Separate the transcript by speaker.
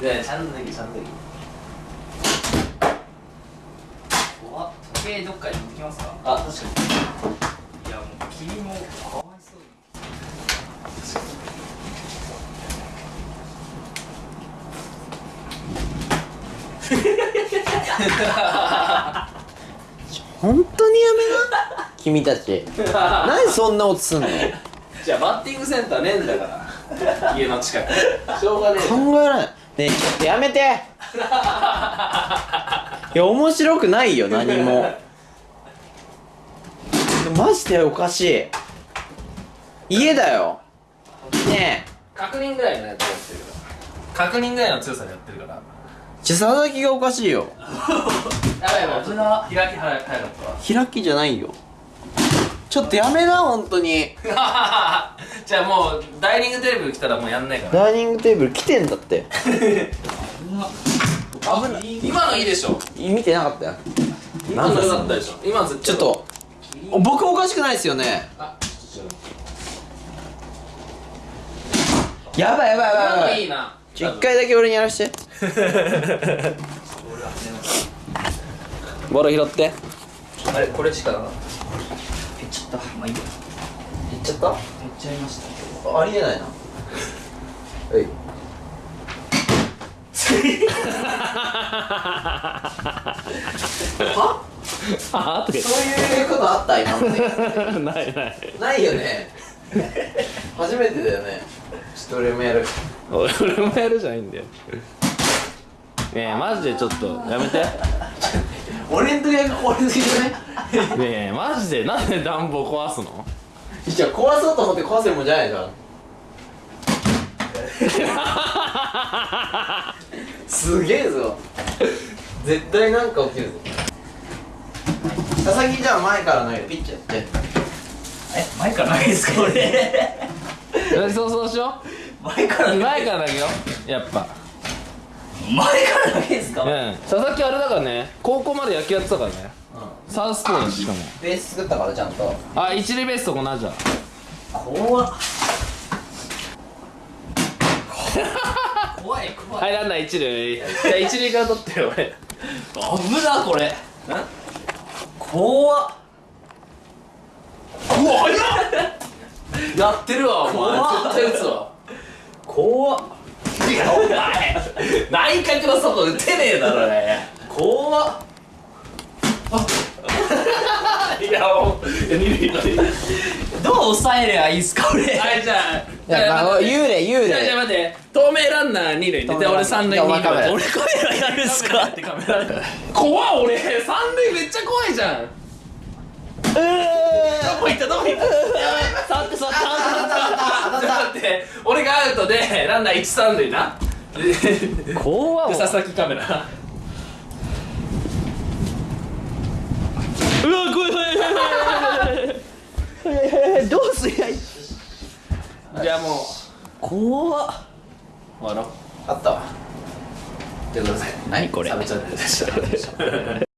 Speaker 1: でちゃんと脱ぎちゃんと脱ぎ怖っ時計どっかに置きますかあ確かにいやもう君もかわいそうに
Speaker 2: 本当にやめな君たち何でそんな音すんの
Speaker 1: じゃあバッティングセンターねえんだから家の近くしょうがねえ
Speaker 2: 考えないねえちょっとやめて。いや面白くないよ何も。マジでおかしい。家だよ。ねえ。
Speaker 1: 確認ぐらいのやつやってるから。確認ぐらいの強さでやってるから。
Speaker 2: じゃ佐々木がおかしいよ。
Speaker 1: やばいやば開き早かった
Speaker 2: 開きじゃないよちょっとやめな本当に。
Speaker 1: わ じゃあもうダイニングテーブル来たらもうやんないから。
Speaker 2: ダイニングテーブル来てんだって。
Speaker 1: 危ない。今のいいでしょ。
Speaker 2: 見てなかったよ。
Speaker 1: 今の良かったでしょ。今ず
Speaker 2: ちょっと僕おかしくないですよね。やばいやばいやばいやばい。
Speaker 1: いいな。
Speaker 2: 一回だけ俺にやらして。ボール拾って。
Speaker 1: あれこれしかなかっ
Speaker 2: いっちゃった
Speaker 1: たまあいいや。
Speaker 2: いっちゃった？
Speaker 1: やっちゃいました。
Speaker 2: ありえないな。はい。は？
Speaker 3: あ
Speaker 2: そういうことあった今まで。
Speaker 3: ないない。
Speaker 2: ないよね。初めてだよね。ちょっと俺もやる。
Speaker 3: 俺俺もやるじゃないんだよ。ねえマジでちょっとやめて。ね
Speaker 2: 俺ん時だけ壊れすぎじゃない
Speaker 3: えマジでなんで暖房壊すの？
Speaker 2: じゃあ壊そうと思って壊せるもんじゃないじゃん。すげえぞ。絶対なんか起きるぞ。佐々木じゃあ前から投げる。ピッチャーやって。
Speaker 1: え前からないですか俺？
Speaker 3: そうそうしよ
Speaker 1: 前から
Speaker 3: う前からだけよやっぱ
Speaker 1: 前からないですか？
Speaker 3: うん佐々木あれだからね高校まで野球やってたからね。サウスポーだししかも。
Speaker 2: ベース作ったからちゃんと。
Speaker 3: あ一塁ベースと同じだ
Speaker 1: 怖っ。怖い。怖い。
Speaker 3: はいランナー一塁。じゃあ一塁から取ってよ俺。
Speaker 1: 危なこれ。怖っ。うわ早っやってるわお前。絶対打つわ。怖っいやお前。内角の外打てねえだろね怖っ。あ。いやもういや二塁二塁どう抑えればいいっすか俺。はいじゃあ。
Speaker 2: いやまあ幽霊幽
Speaker 1: じゃあじゃあ
Speaker 2: 霊
Speaker 1: 待って。透明ランナー二塁でで俺三塁俺カメラやるんすか？ってカメラ怖っ俺。三塁めっちゃ怖いじゃん。どこ行った？どこ行った？
Speaker 3: 触って触って
Speaker 1: ちょっと待って俺がアウトでランナー一三塁な。で
Speaker 3: 怖っ。
Speaker 1: 佐々木カメラ。
Speaker 3: うわ怖い。怖い怖い
Speaker 2: どうすりゃいい
Speaker 1: じゃあもう
Speaker 2: 怖っ。
Speaker 1: 終わろう。
Speaker 2: あったわ。
Speaker 1: ということで
Speaker 2: 何これ。
Speaker 1: サブチャンネルでした